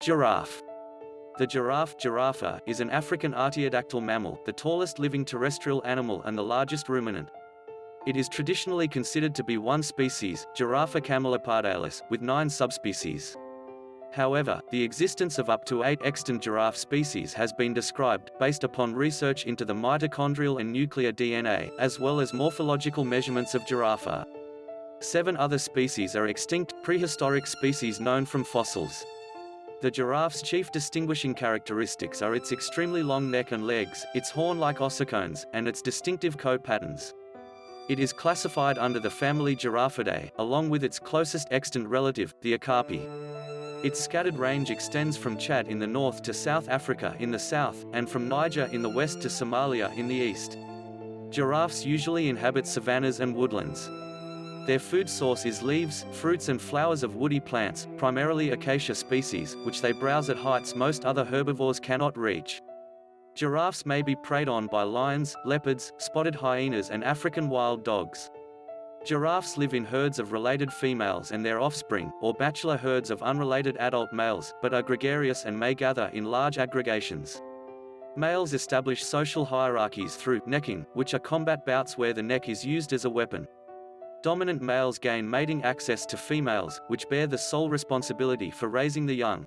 Giraffe. The giraffe giraffa, is an African artiodactyl mammal, the tallest living terrestrial animal and the largest ruminant. It is traditionally considered to be one species, Giraffa camelopardalis, with nine subspecies. However, the existence of up to eight extant giraffe species has been described, based upon research into the mitochondrial and nuclear DNA, as well as morphological measurements of giraffa. Seven other species are extinct, prehistoric species known from fossils. The giraffe's chief distinguishing characteristics are its extremely long neck and legs, its horn-like ossicones, and its distinctive coat patterns. It is classified under the family Giraffidae, along with its closest extant relative, the okapi. Its scattered range extends from Chad in the north to South Africa in the south, and from Niger in the west to Somalia in the east. Giraffes usually inhabit savannas and woodlands. Their food source is leaves, fruits and flowers of woody plants, primarily acacia species, which they browse at heights most other herbivores cannot reach. Giraffes may be preyed on by lions, leopards, spotted hyenas and African wild dogs. Giraffes live in herds of related females and their offspring, or bachelor herds of unrelated adult males, but are gregarious and may gather in large aggregations. Males establish social hierarchies through necking, which are combat bouts where the neck is used as a weapon. Dominant males gain mating access to females, which bear the sole responsibility for raising the young.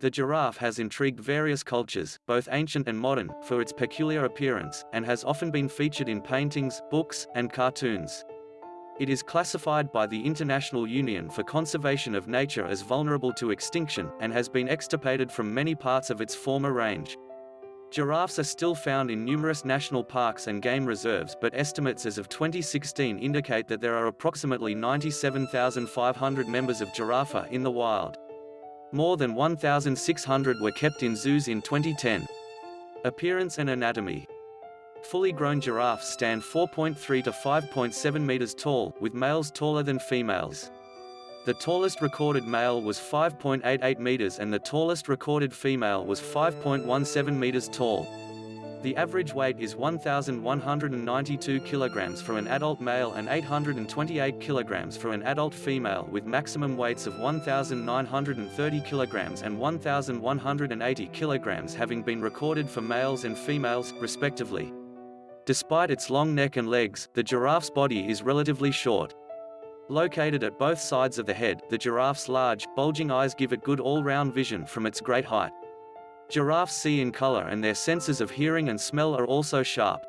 The giraffe has intrigued various cultures, both ancient and modern, for its peculiar appearance, and has often been featured in paintings, books, and cartoons. It is classified by the International Union for Conservation of Nature as vulnerable to extinction, and has been extirpated from many parts of its former range. Giraffes are still found in numerous national parks and game reserves but estimates as of 2016 indicate that there are approximately 97,500 members of giraffa in the wild. More than 1,600 were kept in zoos in 2010. Appearance and anatomy Fully grown giraffes stand 4.3 to 5.7 meters tall, with males taller than females. The tallest recorded male was 5.88 meters and the tallest recorded female was 5.17 meters tall. The average weight is 1,192 kilograms for an adult male and 828 kilograms for an adult female with maximum weights of 1,930 kilograms and 1,180 kilograms having been recorded for males and females, respectively. Despite its long neck and legs, the giraffe's body is relatively short. Located at both sides of the head, the giraffe's large, bulging eyes give it good all-round vision from its great height. Giraffes see in color and their senses of hearing and smell are also sharp.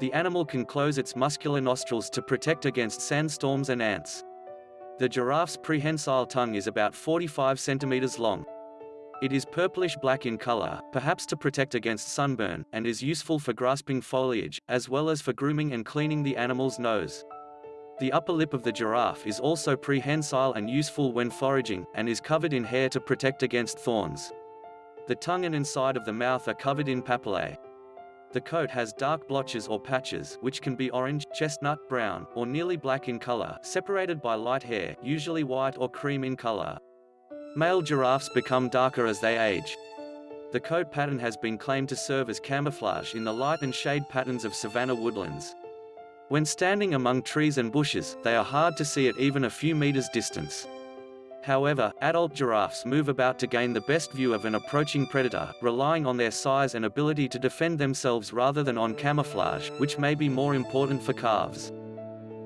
The animal can close its muscular nostrils to protect against sandstorms and ants. The giraffe's prehensile tongue is about 45 centimeters long. It is purplish-black in color, perhaps to protect against sunburn, and is useful for grasping foliage, as well as for grooming and cleaning the animal's nose. The upper lip of the giraffe is also prehensile and useful when foraging, and is covered in hair to protect against thorns. The tongue and inside of the mouth are covered in papillae. The coat has dark blotches or patches, which can be orange, chestnut, brown, or nearly black in color, separated by light hair, usually white or cream in color. Male giraffes become darker as they age. The coat pattern has been claimed to serve as camouflage in the light and shade patterns of savanna woodlands. When standing among trees and bushes, they are hard to see at even a few meters distance. However, adult giraffes move about to gain the best view of an approaching predator, relying on their size and ability to defend themselves rather than on camouflage, which may be more important for calves.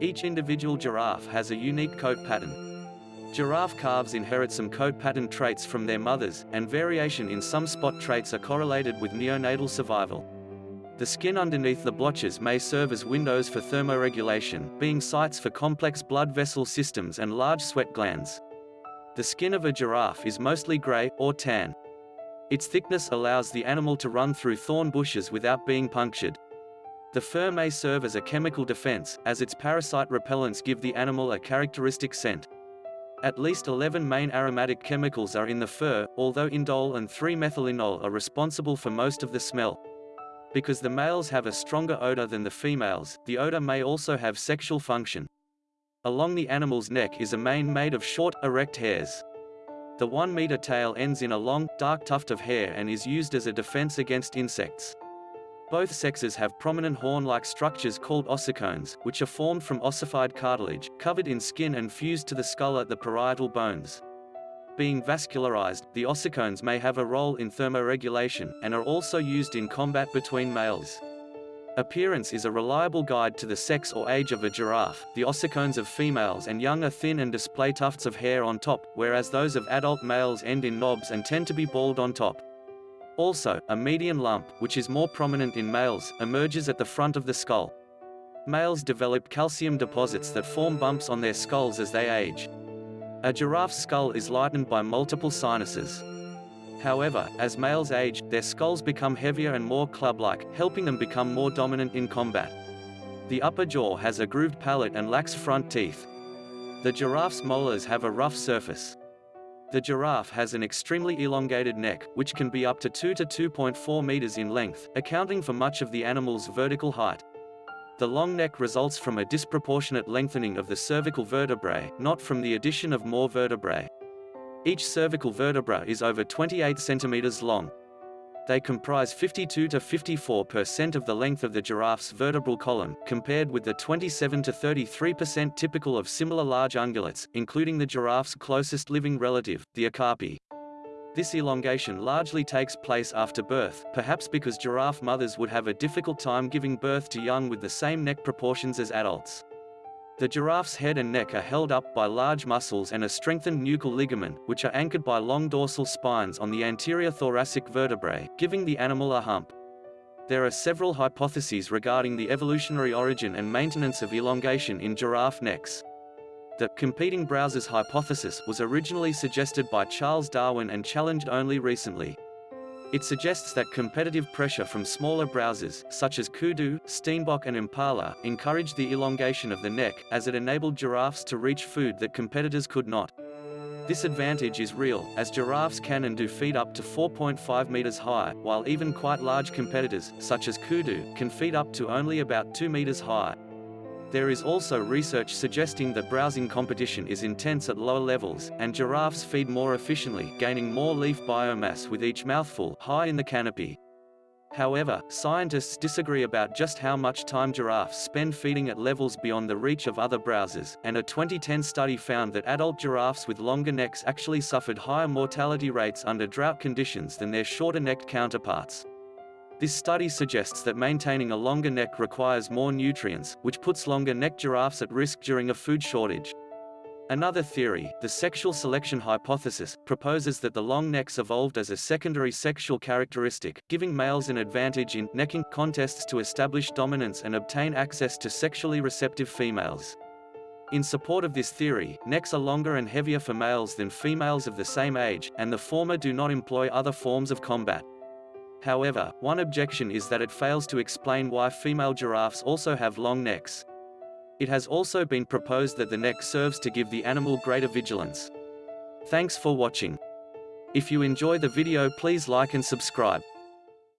Each individual giraffe has a unique coat pattern. Giraffe calves inherit some coat pattern traits from their mothers, and variation in some spot traits are correlated with neonatal survival. The skin underneath the blotches may serve as windows for thermoregulation, being sites for complex blood vessel systems and large sweat glands. The skin of a giraffe is mostly gray, or tan. Its thickness allows the animal to run through thorn bushes without being punctured. The fur may serve as a chemical defense, as its parasite repellents give the animal a characteristic scent. At least 11 main aromatic chemicals are in the fur, although indole and 3-methylindole are responsible for most of the smell. Because the males have a stronger odor than the females, the odor may also have sexual function. Along the animal's neck is a mane made of short, erect hairs. The one-meter tail ends in a long, dark tuft of hair and is used as a defense against insects. Both sexes have prominent horn-like structures called ossicones, which are formed from ossified cartilage, covered in skin and fused to the skull at the parietal bones. Being vascularized, the ossicones may have a role in thermoregulation, and are also used in combat between males. Appearance is a reliable guide to the sex or age of a giraffe. The ossicones of females and young are thin and display tufts of hair on top, whereas those of adult males end in knobs and tend to be bald on top. Also, a median lump, which is more prominent in males, emerges at the front of the skull. Males develop calcium deposits that form bumps on their skulls as they age. A giraffe's skull is lightened by multiple sinuses. However, as males age, their skulls become heavier and more club-like, helping them become more dominant in combat. The upper jaw has a grooved palate and lacks front teeth. The giraffe's molars have a rough surface. The giraffe has an extremely elongated neck, which can be up to 2 to 2.4 meters in length, accounting for much of the animal's vertical height. The long neck results from a disproportionate lengthening of the cervical vertebrae, not from the addition of more vertebrae. Each cervical vertebra is over 28 centimeters long. They comprise 52 to 54% of the length of the giraffe's vertebral column, compared with the 27 to 33% typical of similar large ungulates, including the giraffe's closest living relative, the okapi. This elongation largely takes place after birth, perhaps because giraffe mothers would have a difficult time giving birth to young with the same neck proportions as adults. The giraffe's head and neck are held up by large muscles and a strengthened nuchal ligament, which are anchored by long dorsal spines on the anterior thoracic vertebrae, giving the animal a hump. There are several hypotheses regarding the evolutionary origin and maintenance of elongation in giraffe necks. The competing browsers hypothesis was originally suggested by Charles Darwin and challenged only recently. It suggests that competitive pressure from smaller browsers, such as kudu, steenbok and impala, encouraged the elongation of the neck, as it enabled giraffes to reach food that competitors could not. This advantage is real, as giraffes can and do feed up to 4.5 meters high, while even quite large competitors, such as kudu, can feed up to only about 2 meters high. There is also research suggesting that browsing competition is intense at lower levels, and giraffes feed more efficiently, gaining more leaf biomass with each mouthful high in the canopy. However, scientists disagree about just how much time giraffes spend feeding at levels beyond the reach of other browsers, and a 2010 study found that adult giraffes with longer necks actually suffered higher mortality rates under drought conditions than their shorter-necked counterparts. This study suggests that maintaining a longer neck requires more nutrients, which puts longer neck giraffes at risk during a food shortage. Another theory, the sexual selection hypothesis, proposes that the long necks evolved as a secondary sexual characteristic, giving males an advantage in necking contests to establish dominance and obtain access to sexually receptive females. In support of this theory, necks are longer and heavier for males than females of the same age, and the former do not employ other forms of combat. However, one objection is that it fails to explain why female giraffes also have long necks. It has also been proposed that the neck serves to give the animal greater vigilance. Thanks for watching. If you enjoy the video please like and subscribe.